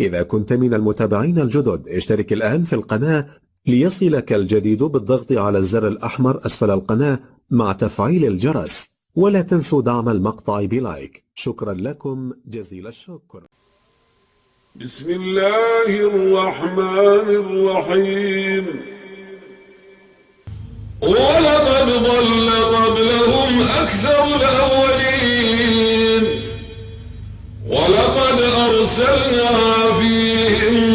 إذا كنت من المتابعين الجدد اشترك الآن في القناة ليصلك الجديد بالضغط على الزر الأحمر أسفل القناة مع تفعيل الجرس ولا تنسوا دعم المقطع بلايك. شكرا لكم جزيل الشكر. بسم الله الرحمن الرحيم. ولقد ضل قبلهم أكثر الأولين أرسلنا فيهم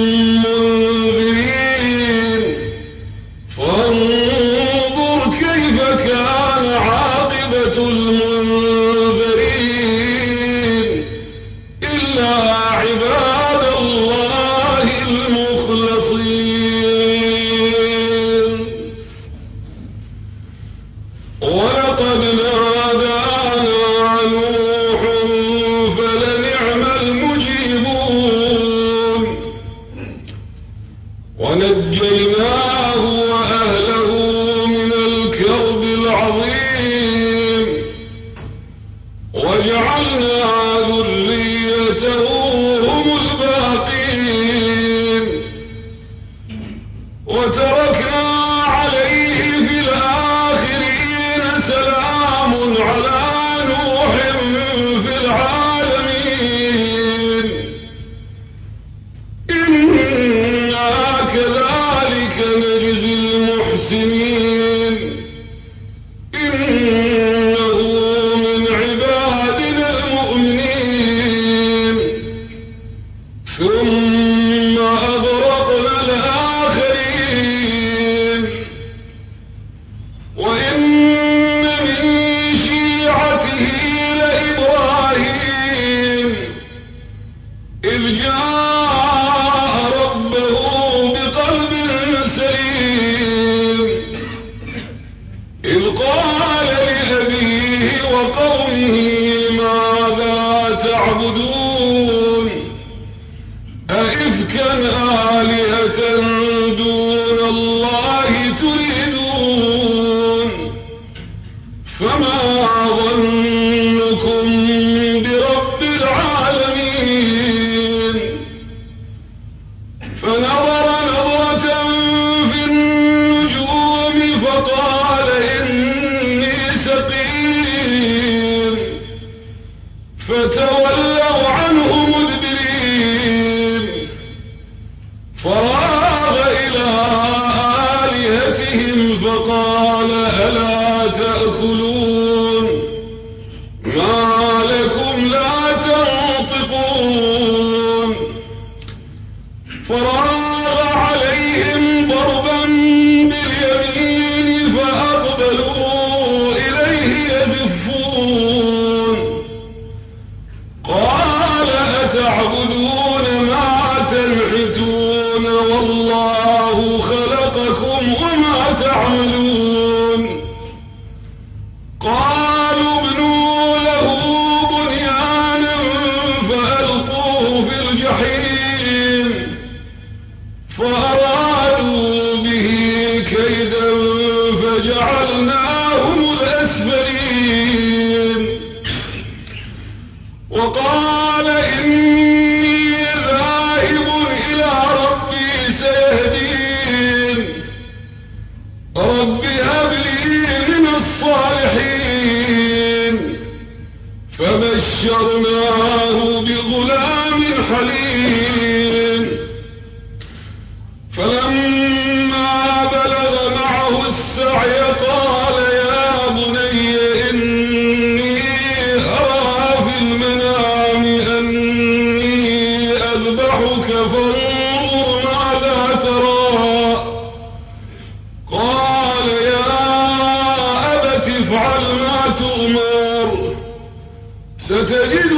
فاعبدوه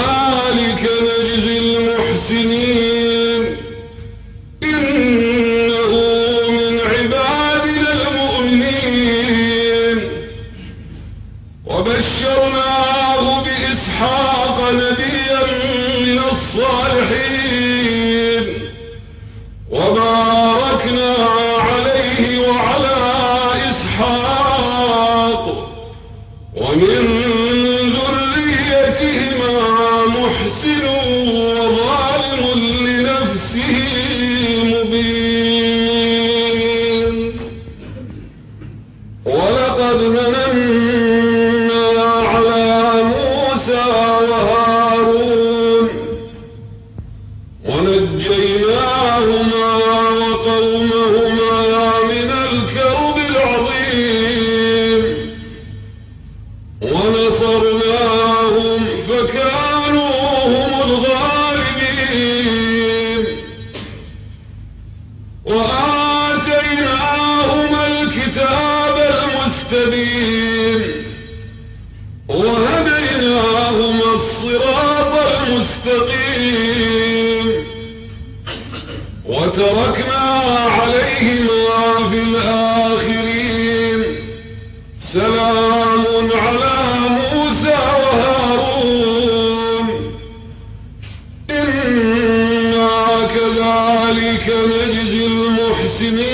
كذلك نجزي المحسنين. وقد مننا وتركنا عليهما في الآخرين. سلام على موسى وهارون. إنا كذلك نجزي المحسنين.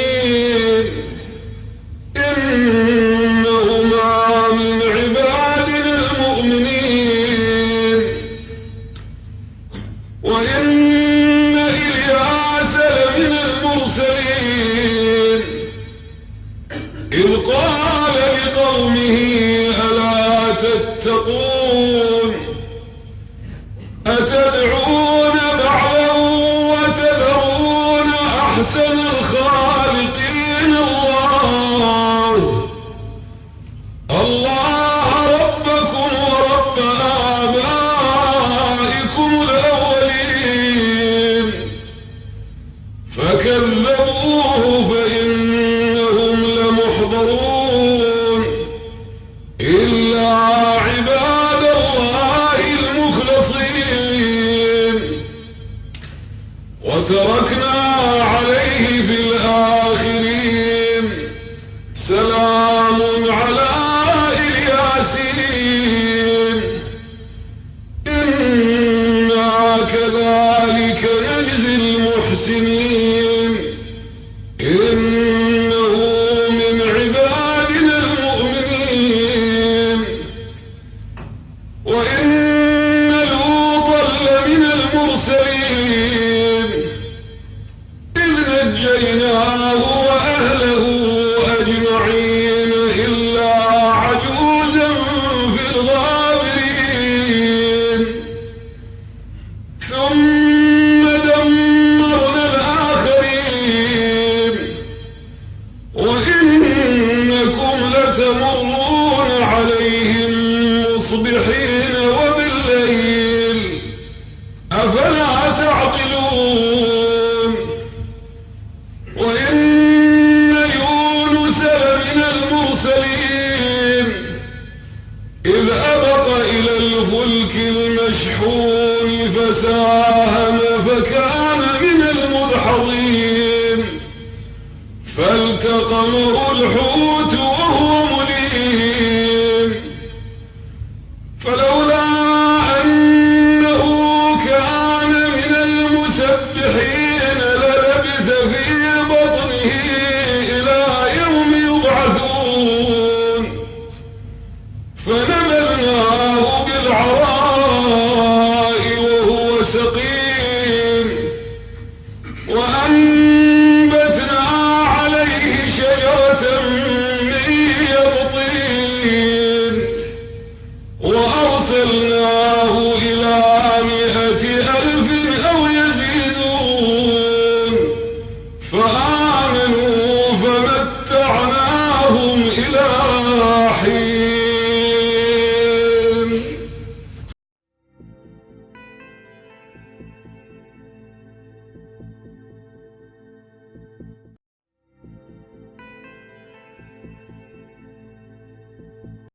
look وإن البحور فساهم فكان من المدحضين فالتقمه الحوت